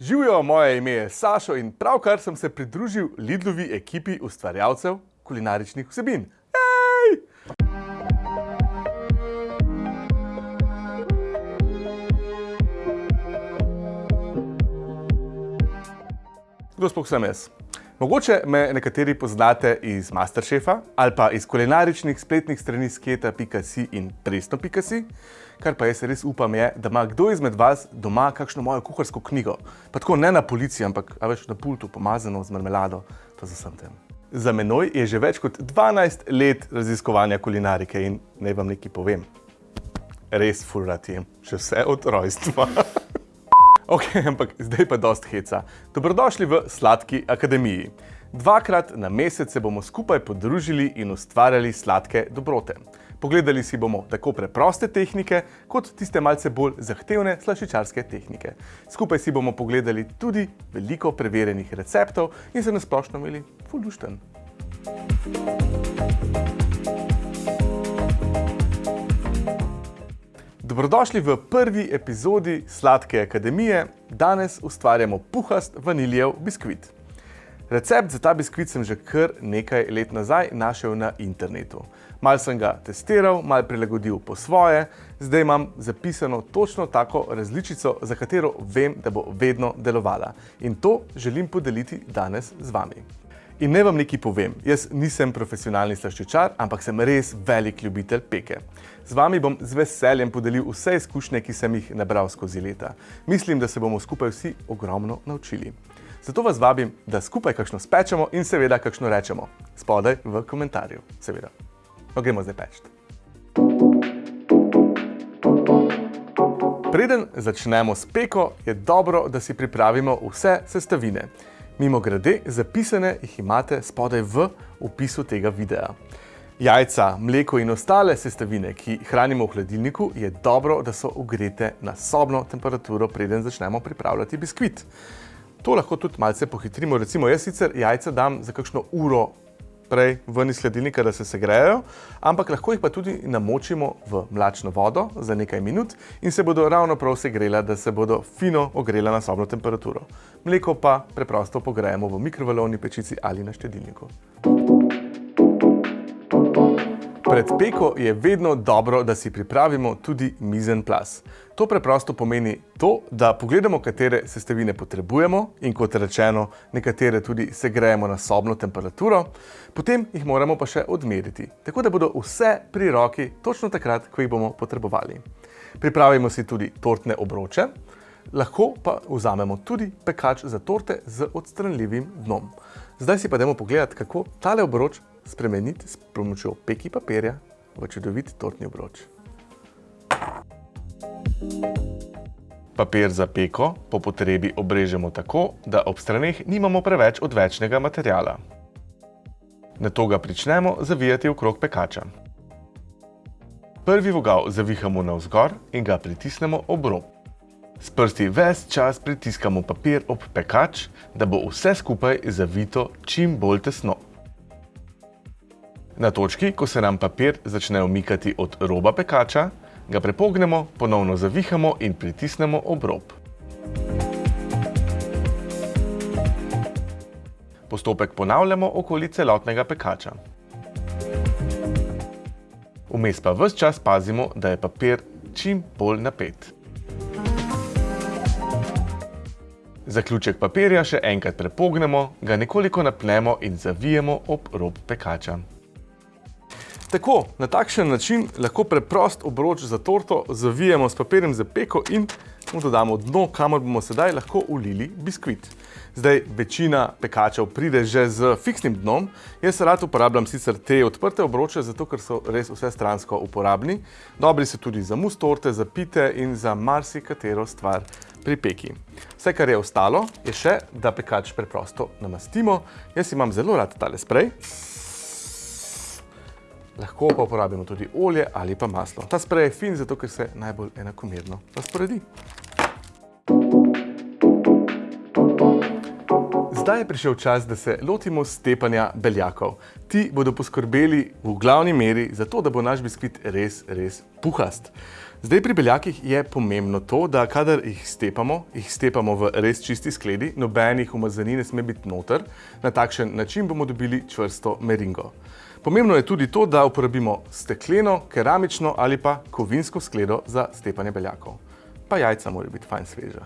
Živijo, moje ime je Sašo in pravkar sem se pridružil Lidlovi ekipi ustvarjalcev kulinaričnih vsebin. Ej! Kdo sploh sem jaz? Mogoče me nekateri poznate iz Masterchefa ali pa iz kulinaričnih spletnih strani sketa.si in presno.si, kar pa jaz res upam je, da ima kdo izmed vas doma kakšno mojo kuharsko knjigo. Pa tako ne na policiji, ampak več na pultu, pomazano z marmelado, to za sem tem. Za menoj je že več kot 12 let raziskovanja kulinarike in naj vam nekaj povem. Res ful rad jem, še vse od rojstva. Ok, ampak zdaj pa dost heca. Dobrodošli v Sladki akademiji. Dvakrat na mesec se bomo skupaj podružili in ustvarjali sladke dobrote. Pogledali si bomo tako preproste tehnike, kot tiste malce bolj zahtevne slaščičarske tehnike. Skupaj si bomo pogledali tudi veliko preverjenih receptov in se nasplošno imeli ful lušten. Dobrodošli v prvi epizodi Sladke akademije. Danes ustvarjamo puhast vaniljev biskvit. Recept za ta biskvit sem že kar nekaj let nazaj našel na internetu. Mal sem ga testiral, mal prilagodil po svoje, zdaj imam zapisano točno tako različico, za katero vem, da bo vedno delovala. In to želim podeliti danes z vami. In ne vam nekaj povem, jaz nisem profesionalni slaščičar, ampak sem res velik ljubitelj peke. Z vami bom z veseljem podelil vse izkušnje, ki sem jih nabral skozi leta. Mislim, da se bomo skupaj vsi ogromno naučili. Zato vas vabim, da skupaj kakšno spečemo in seveda kakšno rečemo. Spodaj v komentarju, seveda. No, gremo zdaj peč. Preden začnemo s peko, je dobro, da si pripravimo vse sestavine. Mimo grede, zapisane jih imate spodaj v opisu tega videa. Jajca, mleko in ostale sestavine, ki hranimo v hladilniku, je dobro, da so ugrete na sobno temperaturo, preden začnemo pripravljati biskvit. To lahko tudi malce pohitrimo. Recimo, jaz sicer jajca dam za kakšno uro prej ven iz hladilnika, da se segrejajo, ampak lahko jih pa tudi namočimo v mlačno vodo za nekaj minut in se bodo ravno prav segrela, da se bodo fino ogrela na sobno temperaturo. Mleko pa preprosto pogrejemo v mikrovalovni pečici ali na štedilniku. Pred peko je vedno dobro, da si pripravimo tudi mizen plas. To preprosto pomeni to, da pogledamo, katere sestavine potrebujemo in kot rečeno, nekatere tudi segrejemo na sobno temperaturo, potem jih moramo pa še odmeriti, tako da bodo vse pri roki točno takrat, ko jih bomo potrebovali. Pripravimo si tudi tortne obroče, lahko pa vzamemo tudi pekač za torte z odstranljivim dnom. Zdaj si pa dajmo pogledati, kako tale obroč spremeniti s pomočjo peki papirja v čudovit tortni obroč. Papir za peko po potrebi obrežemo tako, da ob straneh nimamo preveč odvečnega materijala. Nato ga pričnemo zavijati okrog pekača. Prvi vogal zavihamo navzgor in ga pritisnemo ob rob. S prsti ves čas pritiskamo papir ob pekač, da bo vse skupaj zavito čim bolj tesno. Na točki, ko se nam papir začne umikati od roba pekača, ga prepognemo, ponovno zavihamo in pritisnemo ob rob. Postopek ponavljamo okoli celotnega pekača. Vmes pa ves čas pazimo, da je papir čim bolj napet. Zaključek papirja še enkrat prepognemo, ga nekoliko napnemo in zavijemo ob rob pekača. Tako, na takšen način lahko preprost obroč za torto zavijemo s papirjem za peko in mu dodamo dno, kamor bomo sedaj lahko ulili biskvit. Zdaj, večina pekačev pride že z fiksnim dnom. Jaz rad uporabljam sicer te odprte obroče, zato ker so res vse stransko uporabni. Dobri so tudi za mus torte, za pite in za marsikatero stvar pri peki. Vse, kar je ostalo, je še, da pekač preprosto namastimo. Jaz imam zelo rad tale sprej. Lahko pa uporabimo tudi olje ali pa maslo. Ta sprej je fin, zato ker se najbolj enakomerno razporedi. Zdaj je prišel čas, da se lotimo stepanja beljakov. Ti bodo poskrbeli v glavni meri za to, da bo naš biskvit res, res puhast. Zdaj pri beljakih je pomembno to, da kadar jih stepamo, jih stepamo v res čisti skledi, nobenih umazanin ne sme biti noter. Na takšen način bomo dobili čvrsto meringo. Pomembno je tudi to, da uporabimo stekleno, keramično ali pa kovinsko skledo za stepanje beljakov. Pa jajca morajo biti fajn sveža.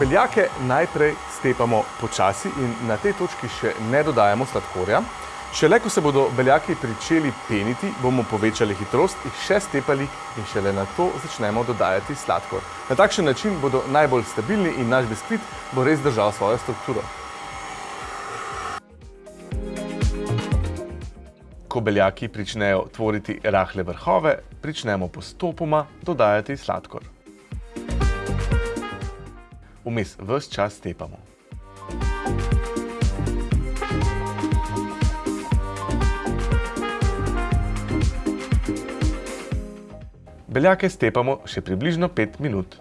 Beljake najprej stepamo počasi in na tej točki še ne dodajamo sladkorja. Šele ko se bodo beljaki pričeli peniti, bomo povečali hitrost, jih še stepali in šele na to začnemo dodajati sladkor. Na takšen način bodo najbolj stabilni in naš biskvit bo res držal svojo strukturo. Ko beljaki pričnejo tvoriti rahle vrhove, pričnemo postopoma dodajati sladkor vmes ves čas stepamo. Beljake stepamo še približno 5 minut.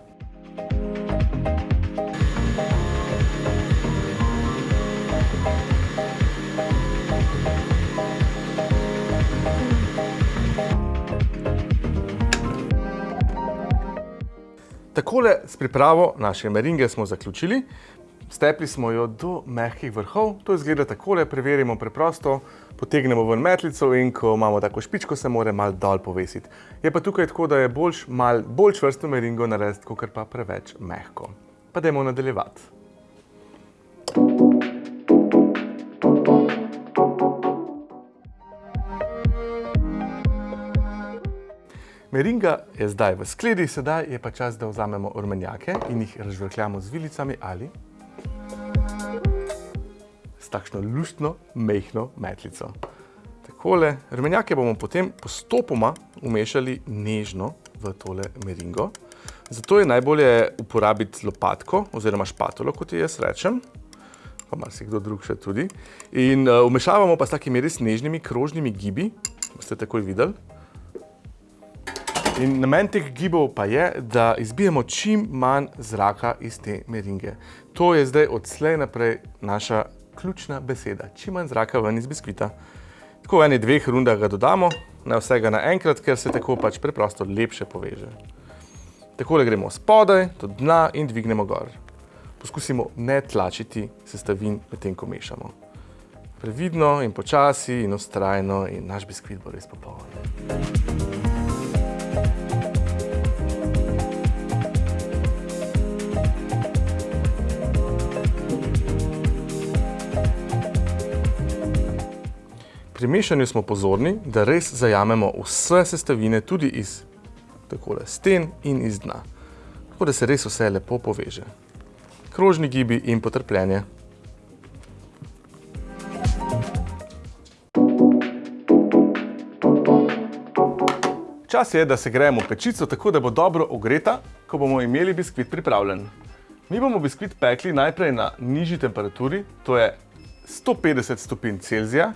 Takole s pripravo naše meringe smo zaključili. Stepli smo jo do mehkih vrhov. To izgleda takole, preverimo preprosto, potegnemo ven metlico in ko imamo tako špičko, se mora malo dol povesiti. Je pa tukaj tako, da je boljš malo bolj čvrsto meringo narediti, kot pa preveč mehko. Pa dajmo nadaljevati. Meringa je zdaj v skledi, sedaj je pa čas, da vzamemo rumenjake in jih razžvrkljamo z vilicami ali takšno luštno, mehno metlico. Takole, rumenjake bomo potem postopoma umešali nežno v tole meringo. Zato je najbolje uporabiti lopatko oziroma špatolo, kot jaz rečem, pa marsikdo drug še tudi. In umešavamo pa s takimi res nežnimi krožnimi gibi, boste takoj videli. In namen teh gibov pa je, da izbijemo čim manj zraka iz te meringe. To je zdaj od slej naprej naša ključna beseda. Čim manj zraka ven iz biskvita. Tako v eni dveh rundah ga dodamo, ne vsega naenkrat, ker se tako pač preprosto lepše poveže. Takole gremo spodaj, do dna in dvignemo gor. Poskusimo ne tlačiti sestavin med tem, ko mešamo. Previdno in počasi in vztrajno in naš biskvit bo res popoln. Pri mešanju smo pozorni, da res zajamemo vse sestavine tudi iz takole sten in iz dna. Tako da se res vse lepo poveže. Krožni gibi in potrpljenje. Čas je, da segrejemo pečico, tako da bo dobro ogreta, ko bomo imeli biskvit pripravljen. Mi bomo biskvit pekli najprej na nižji temperaturi, to je 150 stopinj Celzija,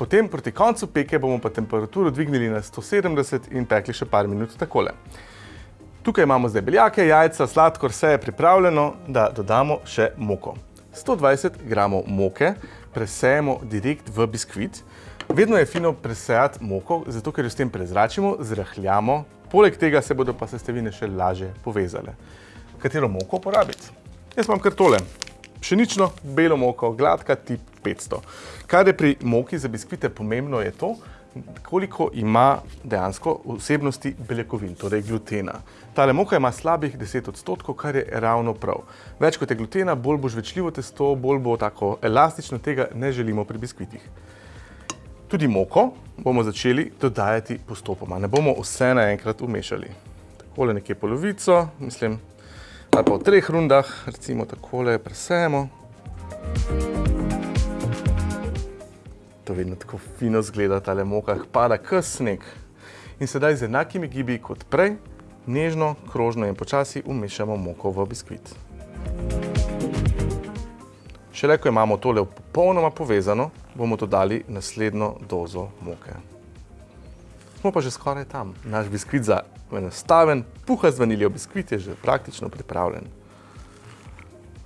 Potem proti koncu peke bomo pa temperaturo dvignili na 170 in pekli še par minut takole. Tukaj imamo zdaj beljake, jajca, sladkor, vse je pripravljeno, da dodamo še moko. 120 gramov moke presejemo direkt v biskvit. Vedno je fino presejati moko, zato ker jo s tem prezračimo, zrahljamo, poleg tega se bodo pa sestavine še lažje povezale. Katero moko uporabiti? Jaz imam kar tole. Pšenično, belo moko, gladka, tip 500. Kar je pri moki za biskvite pomembno je to, koliko ima dejansko vsebnosti beljakovin, torej glutena. Tale moka ima slabih 10 odstotkov, kar je ravno prav. Več kot je glutena, bolj bo žvečljivo testo, bolj bo tako elastično, tega ne želimo pri biskvitih. Tudi moko bomo začeli dodajati postopoma, ne bomo vse naenkrat umešali. Takole nekje polovico, mislim, ali pa v treh rundah, recimo takole presejemo. To vedno tako fino zgleda, tale moka pada k sneg. In sedaj z enakimi gibi kot prej, nežno, krožno in počasi umešamo moko v biskvit. Šele ko imamo tole popolnoma povezano, bomo dodali naslednjo dozo moke. Smo pa že skoraj tam. Naš biskvit za enostaven, puha z vaniljo biskvit je že praktično pripravljen.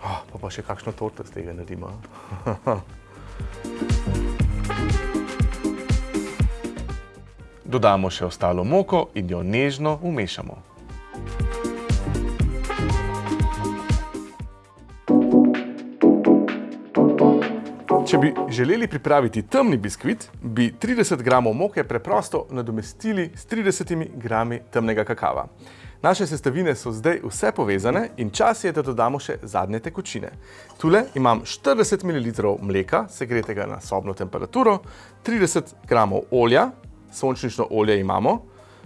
Oh, pa pa še kakšno torto z tega naredimo. Dodamo še ostalo moko in jo nežno umešamo. Če bi želeli pripraviti temni biskvit, bi 30 gramov moke preprosto nadomestili s 30 grami temnega kakava. Naše sestavine so zdaj vse povezane in čas je, da dodamo še zadnje tekočine. Tule imam 40 ml mleka, segretega na sobno temperaturo, 30 gramov olja, sončnično olje imamo,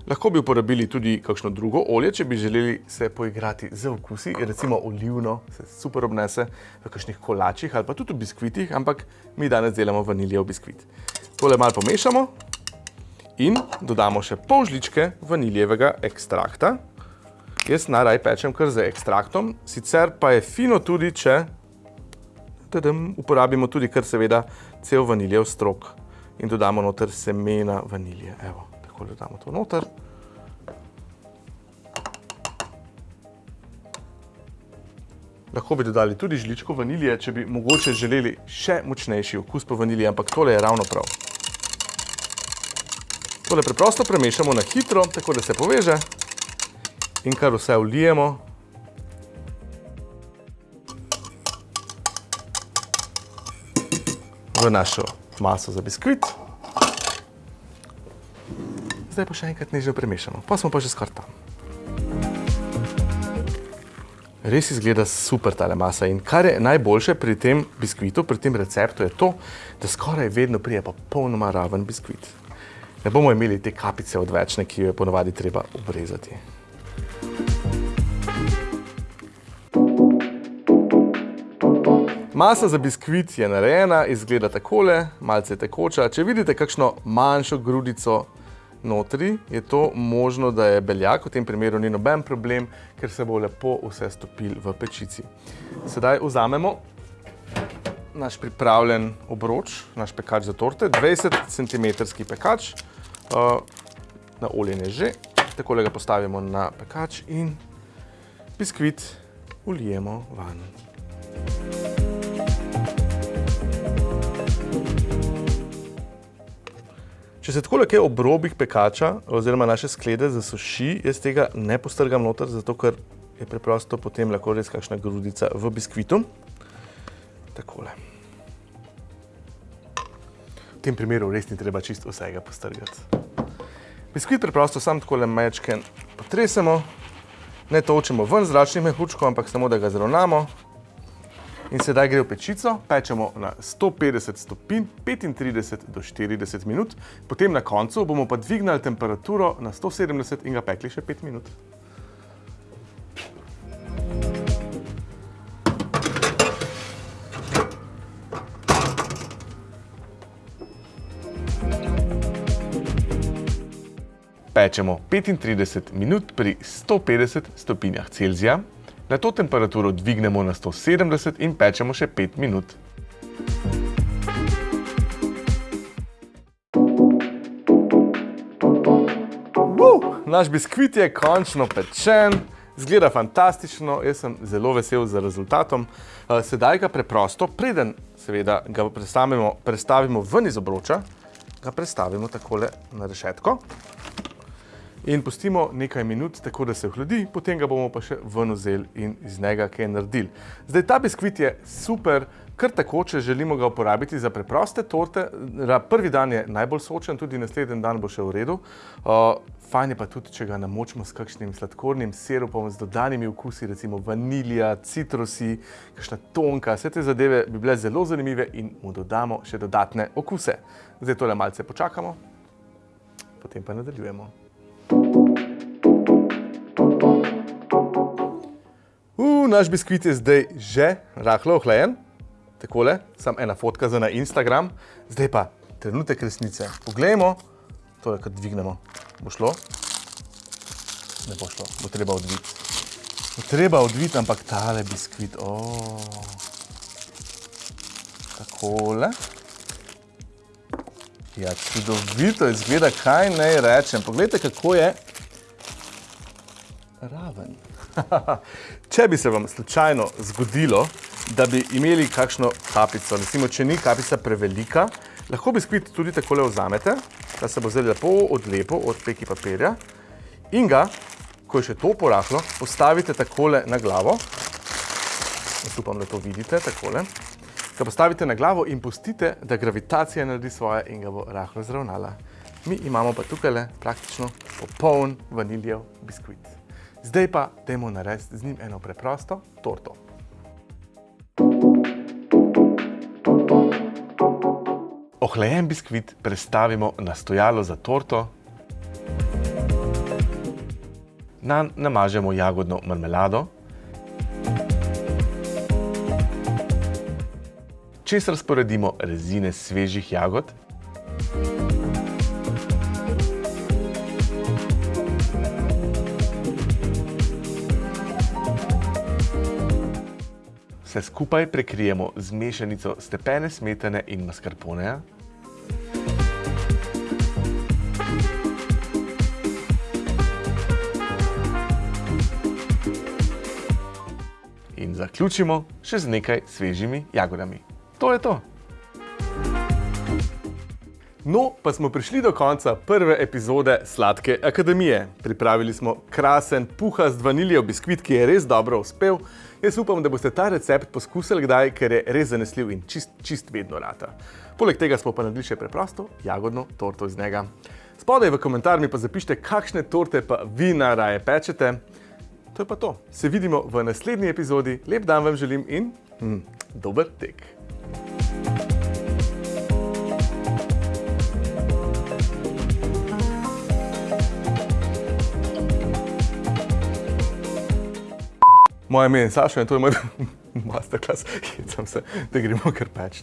Lahko bi uporabili tudi kakšno drugo olje, če bi želeli se poigrati z okusi, recimo olivno, se super obnese v kakšnih kolačih ali pa tudi v biskvitih, ampak mi danes delamo vaniljev biskvit. Tole malo pomešamo in dodamo še pol žličke vaniljevega ekstrakta. Jaz naraj pečem kar z ekstraktom, sicer pa je fino tudi, če uporabimo tudi kar seveda cel vaniljev strok in dodamo noter semena vanilje. Evo takole damo to noter. Lahko bi dodali tudi žličko vanilije, če bi mogoče želeli še močnejši okus po vaniliji, ampak tole je ravno prav. Tole preprosto premešamo na hitro, tako da se poveže in kar vse vlijemo. v našo maso za biskvit zdaj pa še enkrat nežno premešamo. Pa smo pa že skoraj tam. Res izgleda super tale masa in kar je najboljše pri tem biskvitu, pri tem receptu je to, da skoraj vedno prije pa polnoma raven biskvit. Ne bomo imeli te kapice odvečne, ki jo je ponovadi treba obrezati. Masa za biskvit je narejena, izgleda takole, malce tekoča. Če vidite kakšno manjšo grudico notri, je to možno, da je beljak, v tem primeru ni noben problem, ker se bo lepo vse stopil v pečici. Sedaj vzamemo naš pripravljen obroč, naš pekač za torte, 20 cm pekač, uh, na oljenje že, takole ga postavimo na pekač in biskvit ulijemo van. Če se takole kaj ob robih pekača oziroma naše sklede zasuši, jaz tega ne postrgam noter, zato ker je preprosto potem lahko res kakšna grudica v biskvitu. Takole. V tem primeru res ni treba čisto vsega postrgati. Biskvit preprosto sam takole mečken potresemo, ne točemo ven zračnih mehurčkov, ampak samo da ga zravnamo. In sedaj gre v pečico, pečemo na 150 stopinj, 35 do 40 minut, potem na koncu bomo pa dvignali temperaturo na 170 in ga pekli še 5 minut. Pečemo 35 minut pri 150 stopinjah Celzija, Na to temperaturo dvignemo na 170 in pečemo še 5 minut. Uh, naš biskvit je končno pečen, zgleda fantastično, jaz sem zelo vesel za rezultatom. Uh, sedaj ga preprosto, preden seveda ga prestavimo, prestavimo ven iz obroča, ga prestavimo takole na rešetko in pustimo nekaj minut, tako da se ohladi, potem ga bomo pa še ven vzeli in iz njega kaj naredili. Zdaj, ta biskvit je super, kar tako, če želimo ga uporabiti za preproste torte. Prvi dan je najbolj sočen, tudi naslednji dan bo še v redu. Fajn je pa tudi, če ga namočimo s kakšnim sladkornim sirupom, z dodanimi okusi, recimo vanilija, citrusi, kakšna tonka, vse te zadeve bi bile zelo zanimive in mu dodamo še dodatne okuse. Zdaj tole malce počakamo, potem pa nadaljujemo. Uh, naš biskvit je zdaj že rahlo ohlajen. Takole, sam ena fotka za na Instagram. Zdaj pa trenutek resnice. Poglejmo, to je, kad dvignemo. Bo šlo? Ne bo šlo, bo treba odviti. Bo treba odviti, ampak tale biskvit, oh. Takole. Ja, čudovito izgleda, kaj naj rečem. Poglejte, kako je raven. če bi se vam slučajno zgodilo, da bi imeli kakšno kapico, recimo, če ni kapica prevelika, lahko biskvit tudi takole vzamete, da se bo zdaj lepo odlepo od peki papirja in ga, ko je še to porahlo, postavite takole na glavo. Jaz upam, da to vidite, takole ga postavite na glavo in pustite, da gravitacija naredi svoje in ga bo rahlo zravnala. Mi imamo pa tukaj praktično popoln vaniljev biskvit. Zdaj pa dajmo narediti z njim eno preprosto torto. Ohlajen biskvit prestavimo na stojalo za torto. Nanj namažemo jagodno marmelado. čez razporedimo rezine svežih jagod. Vse skupaj prekrijemo z mešanico stepene smetane in mascarponeja. In zaključimo še z nekaj svežimi jagodami. To je to. No, pa smo prišli do konca prve epizode Sladke akademije. Pripravili smo krasen, puhast vaniljev biskvit, ki je res dobro uspel. Jaz upam, da boste ta recept poskusili kdaj, ker je res zanesljiv in čist, čist vedno rata. Poleg tega smo pa naredili še preprosto jagodno torto iz njega. Spodaj v komentar mi pa zapišite, kakšne torte pa vi naraje pečete. To je pa to. Se vidimo v naslednji epizodi. Lep dan vam želim in hm, dober tek. Moje ime je Saša in to je moj masterclass, hecam se, da gremo kar peč.